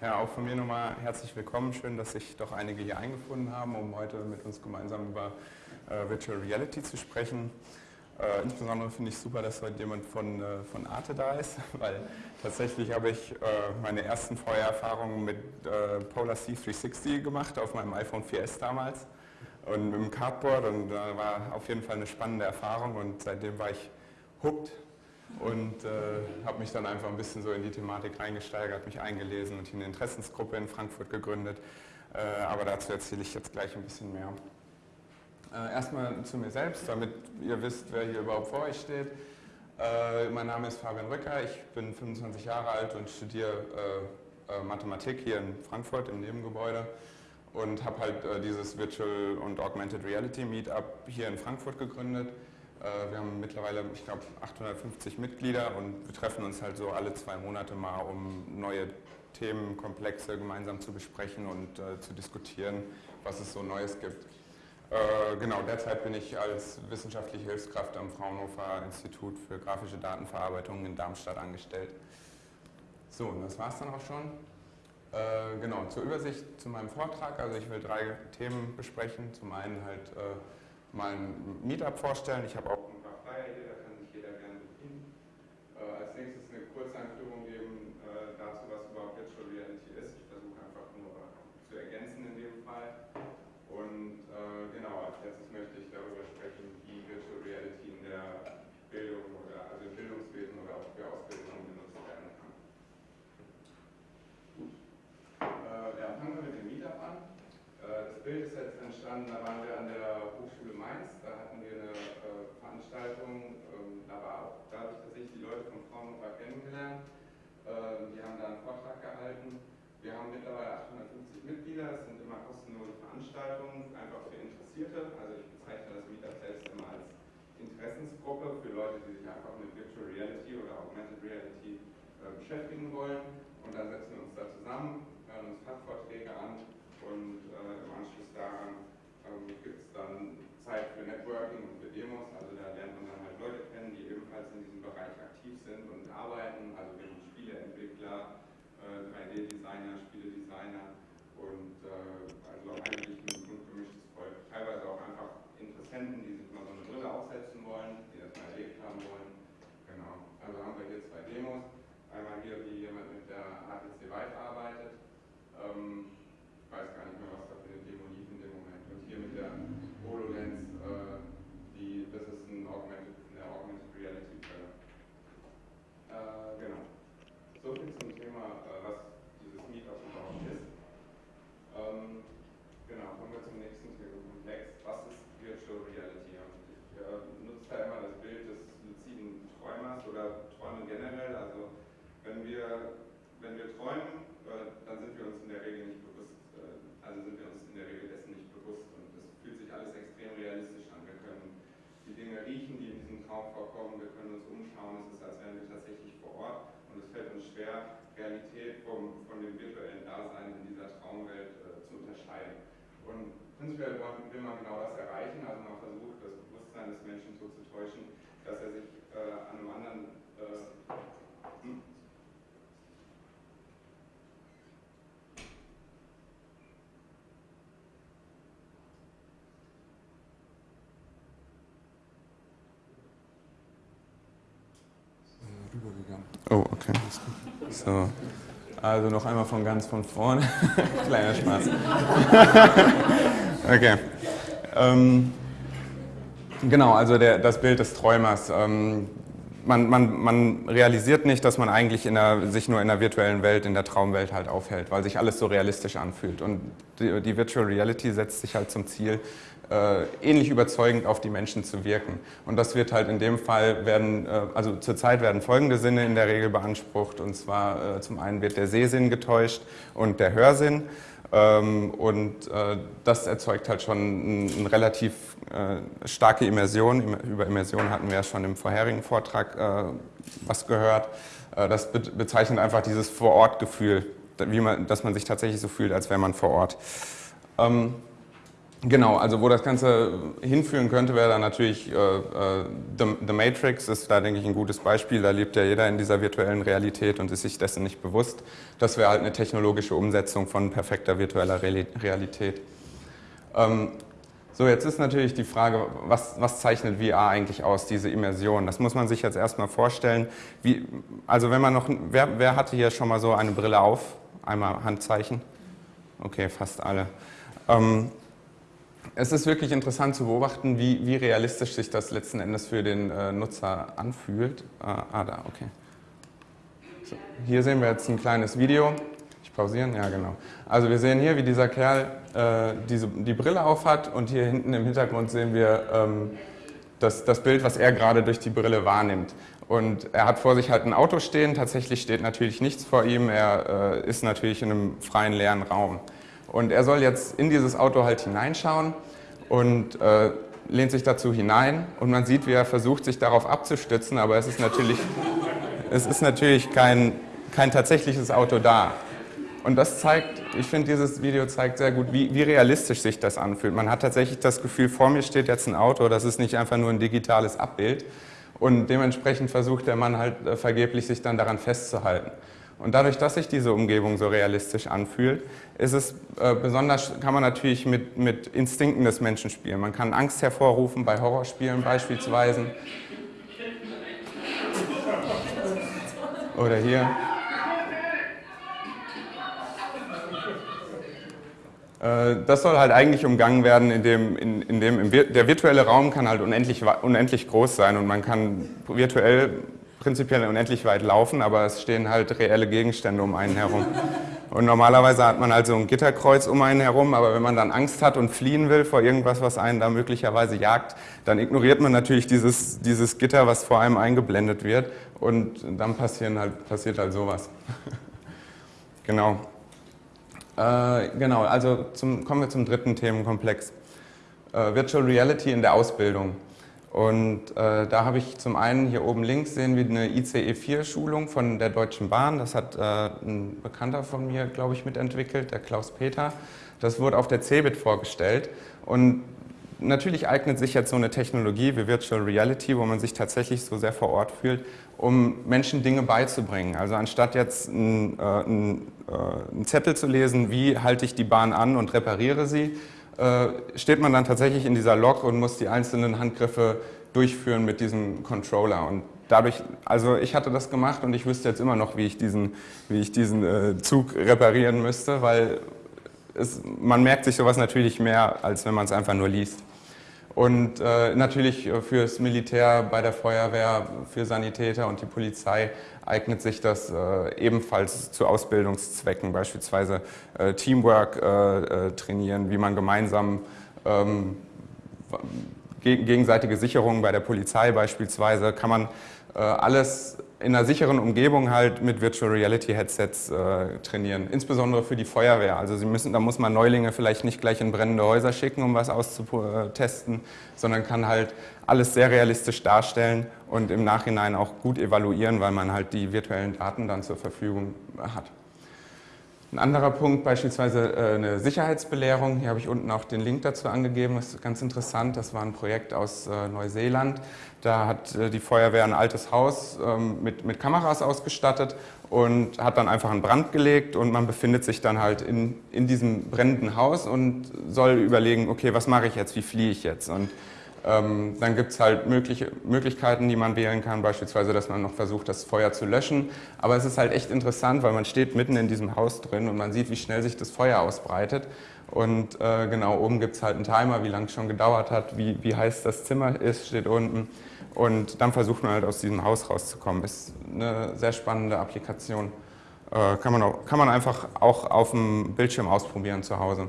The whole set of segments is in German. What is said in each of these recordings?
Ja, auch von mir nochmal herzlich willkommen. Schön, dass sich doch einige hier eingefunden haben, um heute mit uns gemeinsam über äh, Virtual Reality zu sprechen. Äh, insbesondere finde ich super, dass heute jemand von, äh, von Arte da ist, weil tatsächlich habe ich äh, meine ersten VR-Erfahrungen mit äh, Polar C360 gemacht auf meinem iPhone 4S damals und mit dem Cardboard und da war auf jeden Fall eine spannende Erfahrung und seitdem war ich hooked und äh, habe mich dann einfach ein bisschen so in die Thematik reingesteigert, mich eingelesen und eine Interessensgruppe in Frankfurt gegründet. Äh, aber dazu erzähle ich jetzt gleich ein bisschen mehr. Äh, erstmal zu mir selbst, damit ihr wisst, wer hier überhaupt vor euch steht. Äh, mein Name ist Fabian Rücker, ich bin 25 Jahre alt und studiere äh, äh, Mathematik hier in Frankfurt im Nebengebäude und habe halt dieses Virtual und Augmented Reality Meetup hier in Frankfurt gegründet wir haben mittlerweile, ich glaube, 850 Mitglieder und wir treffen uns halt so alle zwei Monate mal, um neue Themenkomplexe gemeinsam zu besprechen und äh, zu diskutieren, was es so Neues gibt. Äh, genau, derzeit bin ich als wissenschaftliche Hilfskraft am Fraunhofer Institut für grafische Datenverarbeitung in Darmstadt angestellt. So, und das war es dann auch schon. Äh, genau, zur Übersicht zu meinem Vortrag. Also ich will drei Themen besprechen. Zum einen halt äh, mal ein Meetup vorstellen. Ich habe auch ein paar Flyer da kann sich jeder gerne bedienen. Äh, als nächstes eine Kurzeinführung geben äh, dazu, was überhaupt Virtual Reality ist. Ich versuche einfach nur zu ergänzen in dem Fall. Und äh, genau, als letztes möchte ich darüber sprechen, wie Virtual Reality in der Bildung oder also im Bildungswesen oder auch für Ausbildung genutzt werden kann. Gut. Äh, ja, fangen wir mit dem Meetup an. Äh, das Bild ist jetzt entstanden, da waren wir an der Mainz, da hatten wir eine äh, Veranstaltung, ähm, war auch dadurch, dass ich die Leute von Fraunhofer kennengelernt. Ähm, die haben da einen Vortrag gehalten. Wir haben mittlerweile 850 Mitglieder, das sind immer kostenlose Veranstaltungen, einfach für Interessierte. Also ich bezeichne das Meetup selbst immer als Interessensgruppe für Leute, die sich einfach mit Virtual Reality oder Augmented Reality äh, beschäftigen wollen. Und dann setzen wir uns da zusammen, hören uns Fachvorträge an und äh, im Anschluss daran ähm, gibt es dann Zeit für Networking und für Demos, also da lernt man dann halt Leute kennen, die ebenfalls in diesem Bereich aktiv sind und arbeiten, also wir haben Spieleentwickler, äh, 3D-Designer, Spieledesigner und äh, also eigentlich ein gut gemischtes Volk. Teilweise auch einfach Interessenten, die sich mal so eine Brille aufsetzen wollen, die das mal erlebt haben wollen. Genau, also haben wir hier zwei Demos. Einmal hier, wie jemand mit der HTC Vive arbeitet. Ähm, ich weiß gar nicht mehr, was da für eine Demo lief in dem Moment. Und hier mit der HoloLens, äh, die, das ist ein Augmented, eine Augmented Reality Brille. Äh, genau. So viel zum Thema, äh, was dieses Meetup überhaupt ist. Ähm, genau, kommen wir zum nächsten Themenkomplex. Was ist Virtual Reality? Und ich äh, nutze da immer das Bild des luziden Träumers oder Träumen generell. Also wenn wir, wenn wir träumen, äh, dann sind wir uns in der Regel nicht bewusst, äh, also sind wir uns in der Regel dessen nicht bewusst alles extrem realistisch an. Wir können die Dinge Traum vorkommen, wir können uns umschauen, es ist, als wären wir tatsächlich vor Ort. Und es fällt uns schwer, Realität vom, von dem virtuellen Dasein in dieser Traumwelt äh, zu unterscheiden. Und prinzipiell will man genau das erreichen, also man versucht, das Bewusstsein des Menschen so zu täuschen, dass er sich äh, an einem anderen äh, rübergegangen. Oh, okay. So. Also noch einmal von ganz von vorne. Kleiner Spaß. okay. Ähm, genau, also der, das Bild des Träumers. Ähm, man, man, man, realisiert nicht, dass man eigentlich der, sich nur in der virtuellen Welt, in der Traumwelt halt aufhält, weil sich alles so realistisch anfühlt. Und die, die Virtual Reality setzt sich halt zum Ziel, äh, ähnlich überzeugend auf die Menschen zu wirken. Und das wird halt in dem Fall werden, äh, also zurzeit werden folgende Sinne in der Regel beansprucht. Und zwar äh, zum einen wird der Sehsinn getäuscht und der Hörsinn. Ähm, und äh, das erzeugt halt schon eine relativ äh, starke Immersion. Über Immersion hatten wir ja schon im vorherigen Vortrag äh, was gehört. das bezeichnet einfach dieses Vor-Ort-Gefühl, dass man sich tatsächlich so fühlt, als wäre man vor Ort. Ähm, Genau, also wo das Ganze hinführen könnte, wäre dann natürlich äh, äh, The, The, Matrix, ist da, denke ich, ein gutes Beispiel. Da lebt ja jeder in dieser virtuellen Realität und ist sich dessen nicht bewusst. Das wäre halt eine technologische Umsetzung von perfekter virtueller Realität. Ähm, so, jetzt ist natürlich die Frage, was, was, zeichnet VR eigentlich aus, diese Immersion? Das muss man sich jetzt erstmal vorstellen. Wie, also wenn man noch, wer, wer hatte hier schon mal so eine Brille auf? Einmal Handzeichen. Okay, fast alle. Ähm, es ist wirklich interessant zu beobachten, wie, wie, realistisch sich das letzten Endes für den äh, Nutzer anfühlt. Ah, ah da, okay. So, hier sehen wir jetzt ein kleines Video. Ich pausieren? Ja, genau. Also wir sehen hier, wie dieser Kerl äh, diese, die Brille aufhat und hier hinten im Hintergrund sehen wir ähm, das, das Bild, was er gerade durch die Brille wahrnimmt. Und er hat vor sich halt ein Auto stehen, tatsächlich steht natürlich nichts vor ihm, er äh, ist natürlich in einem freien, leeren Raum. Und er soll jetzt in dieses Auto halt hineinschauen und äh, lehnt sich dazu hinein und man sieht, wie er versucht, sich darauf abzustützen, aber es ist natürlich, es ist natürlich kein, kein tatsächliches Auto da. Und das zeigt, ich finde, dieses Video zeigt sehr gut, wie, wie, realistisch sich das anfühlt. Man hat tatsächlich das Gefühl, vor mir steht jetzt ein Auto, das ist nicht einfach nur ein digitales Abbild. Und dementsprechend versucht der Mann halt äh, vergeblich, sich dann daran festzuhalten. Und dadurch, dass sich diese Umgebung so realistisch anfühlt, ist es äh, besonders, kann man natürlich mit, mit Instinkten des Menschen spielen. Man kann Angst hervorrufen bei Horrorspielen beispielsweise. Oder hier. Äh, das soll halt eigentlich umgangen werden, indem, in, in der virtuelle Raum kann halt unendlich, unendlich groß sein und man kann virtuell prinzipiell unendlich weit laufen, aber es stehen halt reelle Gegenstände um einen herum. Und normalerweise hat man also ein Gitterkreuz um einen herum, aber wenn man dann Angst hat und fliehen will vor irgendwas, was einen da möglicherweise jagt, dann ignoriert man natürlich dieses, dieses Gitter, was vor einem eingeblendet wird und dann passieren halt, passiert halt sowas. genau. Äh, genau, also zum, kommen wir zum dritten Themenkomplex. Äh, Virtual Reality in der Ausbildung. Und äh, da habe ich zum einen hier oben links sehen wir eine ICE-4-Schulung von der Deutschen Bahn. Das hat äh, ein Bekannter von mir, glaube ich, mitentwickelt, der Klaus Peter. Das wurde auf der CeBIT vorgestellt. Und natürlich eignet sich jetzt so eine Technologie wie Virtual Reality, wo man sich tatsächlich so sehr vor Ort fühlt, um Menschen Dinge beizubringen. Also anstatt jetzt einen, äh, einen, äh, einen Zettel zu lesen, wie halte ich die Bahn an und repariere sie, steht man dann tatsächlich in dieser Lok und muss die einzelnen Handgriffe durchführen mit diesem Controller. Und dadurch, also ich hatte das gemacht und ich wüsste jetzt immer noch, wie ich diesen, wie ich diesen äh, Zug reparieren müsste, weil es, man merkt sich sowas natürlich mehr, als wenn man es einfach nur liest. Und äh, natürlich fürs Militär, bei der Feuerwehr, für Sanitäter und die Polizei eignet sich das äh, ebenfalls zu Ausbildungszwecken, beispielsweise äh, Teamwork äh, äh trainieren, wie man gemeinsam ähm, gegenseitige Sicherungen bei der Polizei beispielsweise, kann man äh, alles in einer sicheren Umgebung halt mit Virtual Reality Headsets äh, trainieren, insbesondere für die Feuerwehr. Also Sie müssen, da muss man Neulinge vielleicht nicht gleich in brennende Häuser schicken, um was auszutesten, sondern kann halt alles sehr realistisch darstellen und im Nachhinein auch gut evaluieren, weil man halt die virtuellen Daten dann zur Verfügung hat. Ein anderer Punkt, beispielsweise äh, eine Sicherheitsbelehrung. Hier habe ich unten auch den Link dazu angegeben. Das ist ganz interessant. Das war ein Projekt aus äh, Neuseeland. Da hat äh, die Feuerwehr ein altes Haus ähm, mit, mit Kameras ausgestattet und hat dann einfach einen Brand gelegt und man befindet sich dann halt in, in diesem brennenden Haus und soll überlegen, okay, was mache ich jetzt, wie fliehe ich jetzt? Und ähm, dann gibt es halt mögliche, Möglichkeiten, die man wählen kann, beispielsweise, dass man noch versucht, das Feuer zu löschen. Aber es ist halt echt interessant, weil man steht mitten in diesem Haus drin und man sieht, wie schnell sich das Feuer ausbreitet. Und äh, genau, oben gibt es halt einen Timer, wie lange es schon gedauert hat, wie, wie heiß das Zimmer ist, steht unten. Und dann versucht man halt aus diesem Haus rauszukommen. Ist eine sehr spannende Applikation. Äh, kann, man auch, kann man einfach auch auf dem Bildschirm ausprobieren zu Hause.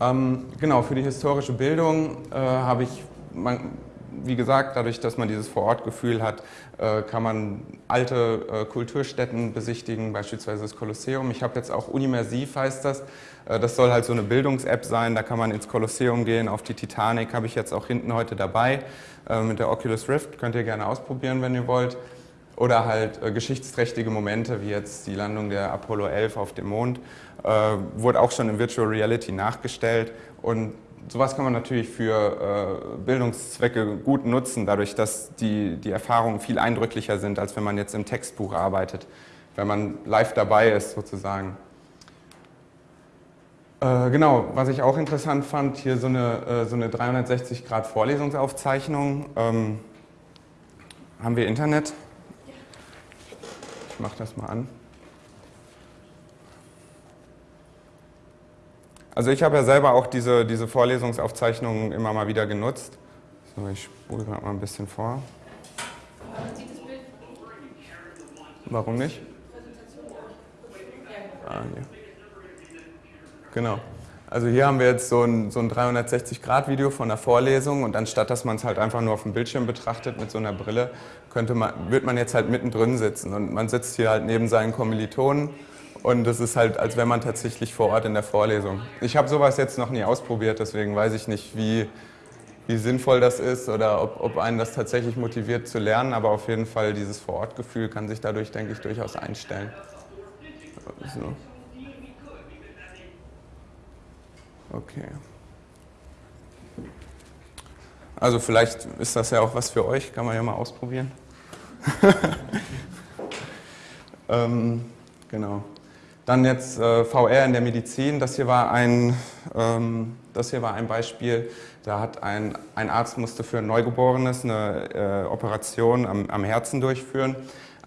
Ähm, genau, für die historische Bildung äh, habe ich, man, wie gesagt, dadurch, dass man dieses Vorortgefühl hat, äh, kann man alte äh, Kulturstätten besichtigen, beispielsweise das Kolosseum. Ich habe jetzt auch Unimersiv heißt das. Äh, das soll halt so eine Bildungs-App sein, da kann man ins Kolosseum gehen, auf die Titanic habe ich jetzt auch hinten heute dabei. Äh, mit der Oculus Rift könnt ihr gerne ausprobieren, wenn ihr wollt. Oder halt äh, geschichtsträchtige Momente wie jetzt die Landung der Apollo 11 auf dem Mond, äh, wurde auch schon in Virtual Reality nachgestellt und sowas kann man natürlich für äh, Bildungszwecke gut nutzen, dadurch, dass die, die Erfahrungen viel eindrücklicher sind, als wenn man jetzt im Textbuch arbeitet, wenn man live dabei ist sozusagen. Äh, genau, was ich auch interessant fand, hier so eine, äh, so eine 360 Grad Vorlesungsaufzeichnung. Ähm, haben wir Internet? Ich mache das mal an. Also ich habe ja selber auch diese, diese Vorlesungsaufzeichnungen immer mal wieder genutzt. So, ich spule gerade mal ein bisschen vor. Warum nicht? Ah, hier. Genau. Also hier haben wir jetzt so ein, so ein 360-Grad-Video von der Vorlesung und anstatt dass man es halt einfach nur auf dem Bildschirm betrachtet mit so einer Brille, könnte man, wird man jetzt halt mittendrin sitzen und man sitzt hier halt neben seinen Kommilitonen und es ist halt, als wäre man tatsächlich vor Ort in der Vorlesung. Ich habe sowas jetzt noch nie ausprobiert, deswegen weiß ich nicht, wie, wie sinnvoll das ist oder ob, ob einen das tatsächlich motiviert zu lernen, aber auf jeden Fall dieses Vor-Ort-Gefühl kann sich dadurch, denke ich, durchaus einstellen. So. Okay. Also vielleicht ist das ja auch was für euch, kann man ja mal ausprobieren. ähm, genau. Dann jetzt äh, VR in der Medizin. Das hier war ein, ähm, das hier war ein Beispiel. Da hat ein, ein Arzt musste für ein Neugeborenes eine äh, Operation am, am Herzen durchführen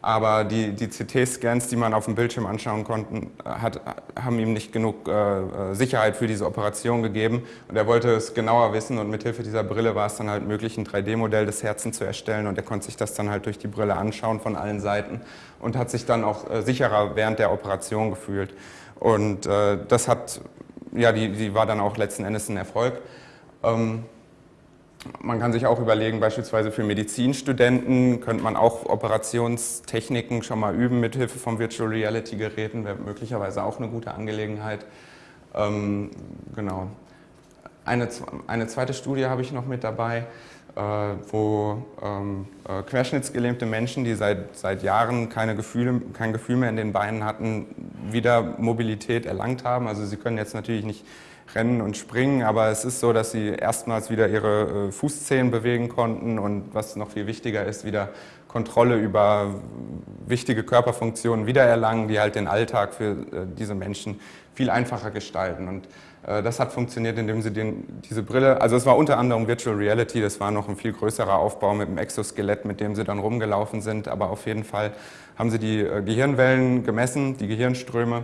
aber die, die CT-Scans, die man auf dem Bildschirm anschauen konnte, hat, haben ihm nicht genug äh, Sicherheit für diese Operation gegeben. Und er wollte es genauer wissen und mithilfe dieser Brille war es dann halt möglich, ein 3D-Modell des Herzens zu erstellen. Und er konnte sich das dann halt durch die Brille anschauen von allen Seiten und hat sich dann auch äh, sicherer während der Operation gefühlt. Und äh, das hat, ja, die, die war dann auch letzten Endes ein Erfolg. Ähm, man kann sich auch überlegen, beispielsweise für Medizinstudenten könnte man auch Operationstechniken schon mal üben mit Hilfe von Virtual Reality Geräten, wäre möglicherweise auch eine gute Angelegenheit. Ähm, genau. Eine, eine zweite Studie habe ich noch mit dabei, äh, wo ähm, äh, querschnittsgelähmte Menschen, die seit, seit Jahren keine Gefühle, kein Gefühl mehr in den Beinen hatten, wieder Mobilität erlangt haben. Also sie können jetzt natürlich nicht Rennen und Springen, aber es ist so, dass sie erstmals wieder ihre äh, Fußzehen bewegen konnten und was noch viel wichtiger ist, wieder Kontrolle über wichtige Körperfunktionen wiedererlangen, die halt den Alltag für äh, diese Menschen viel einfacher gestalten. Und äh, das hat funktioniert, indem sie den, diese Brille, also es war unter anderem Virtual Reality, das war noch ein viel größerer Aufbau mit dem Exoskelett, mit dem sie dann rumgelaufen sind, aber auf jeden Fall haben sie die Gehirnwellen gemessen, die Gehirnströme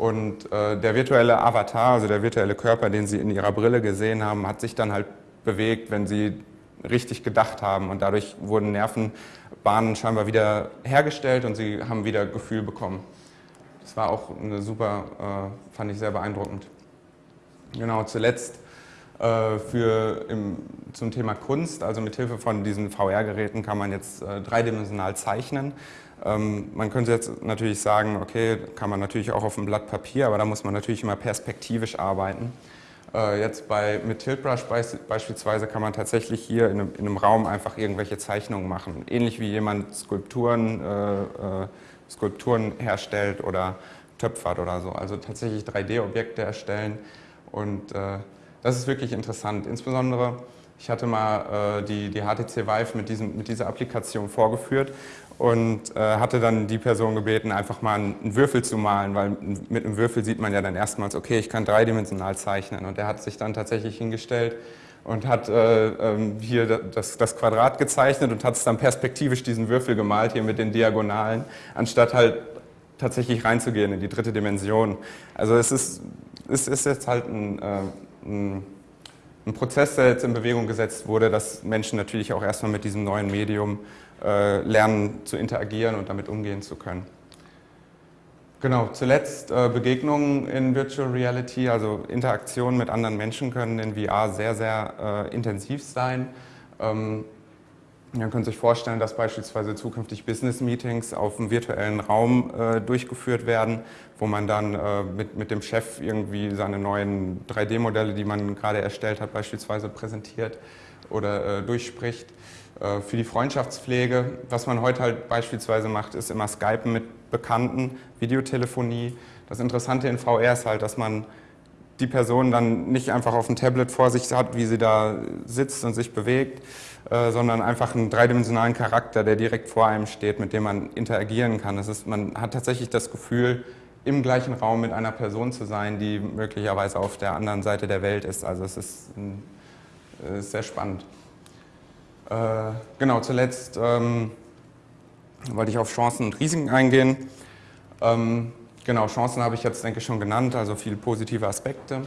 und äh, der virtuelle Avatar, also der virtuelle Körper, den Sie in Ihrer Brille gesehen haben, hat sich dann halt bewegt, wenn Sie richtig gedacht haben. Und dadurch wurden Nervenbahnen scheinbar wieder hergestellt und Sie haben wieder Gefühl bekommen. Das war auch eine super, äh, fand ich sehr beeindruckend. Genau, zuletzt äh, für im, zum Thema Kunst, also mit Hilfe von diesen VR-Geräten kann man jetzt äh, dreidimensional zeichnen. Ähm, man könnte jetzt natürlich sagen, okay, kann man natürlich auch auf einem Blatt Papier, aber da muss man natürlich immer perspektivisch arbeiten. Äh, jetzt bei, mit Tiltbrush beispielsweise kann man tatsächlich hier in einem, in einem, Raum einfach irgendwelche Zeichnungen machen. Ähnlich wie jemand Skulpturen, äh, äh, Skulpturen herstellt oder töpfert oder so. Also tatsächlich 3D-Objekte erstellen und äh, das ist wirklich interessant. Insbesondere, ich hatte mal äh, die, die HTC Vive mit, diesem, mit dieser Applikation vorgeführt und äh, hatte dann die Person gebeten, einfach mal einen Würfel zu malen, weil mit einem Würfel sieht man ja dann erstmals, okay, ich kann dreidimensional zeichnen. Und er hat sich dann tatsächlich hingestellt und hat äh, ähm, hier das, das, Quadrat gezeichnet und hat es dann perspektivisch diesen Würfel gemalt, hier mit den Diagonalen, anstatt halt tatsächlich reinzugehen in die dritte Dimension. Also es ist, es ist jetzt halt ein, äh, ein, Prozess, der jetzt in Bewegung gesetzt wurde, dass Menschen natürlich auch erstmal mit diesem neuen Medium äh, lernen zu interagieren und damit umgehen zu können. Genau, zuletzt äh, Begegnungen in Virtual Reality, also Interaktionen mit anderen Menschen können in VR sehr, sehr äh, intensiv sein. Ähm, Man könnte sich vorstellen, dass beispielsweise zukünftig Business-Meetings auf einem virtuellen Raum äh, durchgeführt werden, wo man dann äh, mit, mit dem Chef irgendwie seine neuen 3D-Modelle, die man gerade erstellt hat, beispielsweise präsentiert oder äh, durchspricht. Äh, für die Freundschaftspflege, was man heute halt beispielsweise macht, ist immer Skypen mit Bekannten, Videotelefonie. Das Interessante in VR ist halt, dass man die Person dann nicht einfach auf dem Tablet vor sich hat, wie sie da sitzt und sich bewegt, äh, sondern einfach einen dreidimensionalen Charakter, der direkt vor einem steht, mit dem man interagieren kann. Das ist, man hat tatsächlich das Gefühl, im gleichen Raum mit einer Person zu sein, die möglicherweise auf der anderen Seite der Welt ist. Also es ist, ein, äh, ist sehr spannend. Äh, genau, zuletzt ähm, wollte ich auf Chancen und Risiken eingehen. Ähm, Genau, Chancen habe ich jetzt, denke ich, schon genannt, also viele positive Aspekte.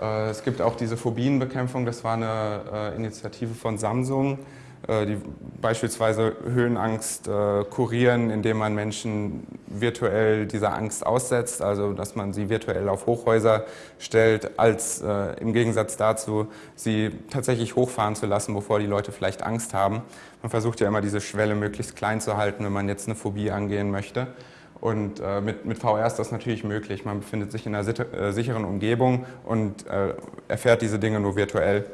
Äh, es gibt auch diese Phobienbekämpfung, das war eine äh, Initiative von Samsung, äh, die beispielsweise Höhenangst kurieren, indem man Menschen virtuell dieser Angst aussetzt, also dass man sie virtuell auf Hochhäuser stellt, als im Gegensatz dazu, sie tatsächlich hochfahren zu lassen, bevor die Leute vielleicht Angst haben. Man versucht ja immer diese Schwelle möglichst klein zu halten, wenn man jetzt eine Phobie angehen möchte. Und äh, mit, mit VR ist das natürlich möglich. Man befindet sich in einer äh, sicheren Umgebung und äh, erfährt diese Dinge nur virtuell.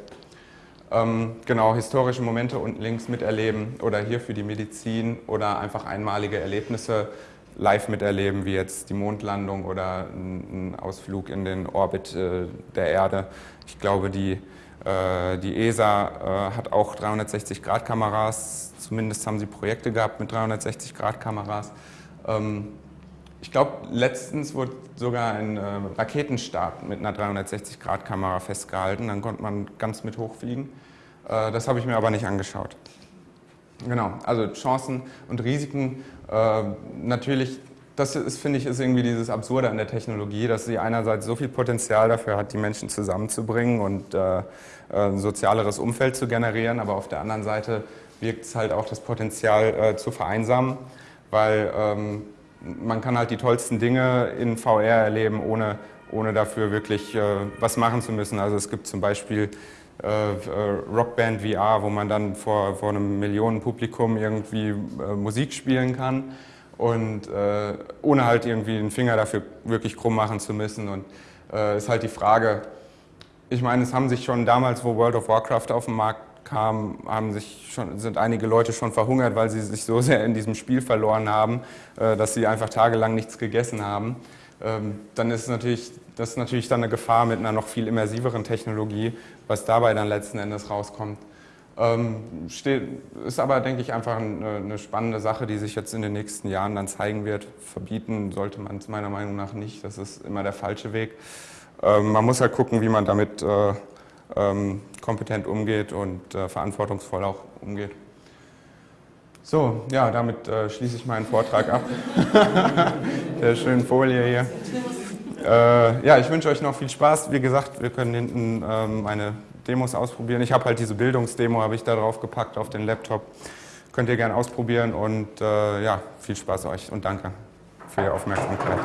Ähm, genau, historische Momente unten links miterleben oder hier für die Medizin oder einfach einmalige Erlebnisse live miterleben, wie jetzt die Mondlandung oder ein, Ausflug in den Orbit äh, der Erde. Ich glaube, die, äh, die ESA äh, hat auch 360-Grad-Kameras, zumindest haben sie Projekte gehabt mit 360-Grad-Kameras. Ähm, ich glaube, letztens wurde sogar ein äh, Raketenstart mit einer 360-Grad-Kamera festgehalten. Dann konnte man ganz mit hochfliegen. Äh, das habe ich mir aber nicht angeschaut. Genau, also Chancen und Risiken. Äh, natürlich, das ist, finde ich, ist irgendwie dieses Absurde an der Technologie, dass sie einerseits so viel Potenzial dafür hat, die Menschen zusammenzubringen und ein sozialeres Umfeld zu generieren, aber auf der anderen Seite wirkt es halt auch das Potenzial zu vereinsamen weil ähm, man kann halt die tollsten Dinge in VR erleben, ohne, ohne dafür wirklich äh, was machen zu müssen. Also es gibt zum Beispiel äh, äh Rockband VR, wo man dann vor, vor einem Millionenpublikum irgendwie äh, Musik spielen kann und äh, ohne halt irgendwie den Finger dafür wirklich krumm machen zu müssen. Und äh, ist halt die Frage, ich meine, es haben sich schon damals, wo World of Warcraft auf den Markt kam, haben sich schon, sind einige Leute schon verhungert, weil sie sich so sehr in diesem Spiel verloren haben, äh, dass sie einfach tagelang nichts gegessen haben. Ähm, dann ist natürlich, das ist natürlich dann eine Gefahr mit einer noch viel immersiveren Technologie, was dabei dann letzten Endes rauskommt. Ähm, ist aber, denke ich, einfach eine, eine, spannende Sache, die sich jetzt in den nächsten Jahren dann zeigen wird. Verbieten sollte man es meiner Meinung nach nicht, das ist immer der falsche Weg. Ähm, man muss halt gucken, wie man damit äh, ähm, kompetent umgeht und äh, verantwortungsvoll auch umgeht. So, ja, damit äh, schließe ich meinen Vortrag ab. Der schönen Folie hier. Äh, ja, ich wünsche euch noch viel Spaß. Wie gesagt, wir können hinten ähm, meine Demos ausprobieren. Ich habe halt diese Bildungsdemo, habe ich da drauf gepackt auf den Laptop. Könnt ihr gerne ausprobieren und äh, ja, viel Spaß euch und danke für Ihre Aufmerksamkeit.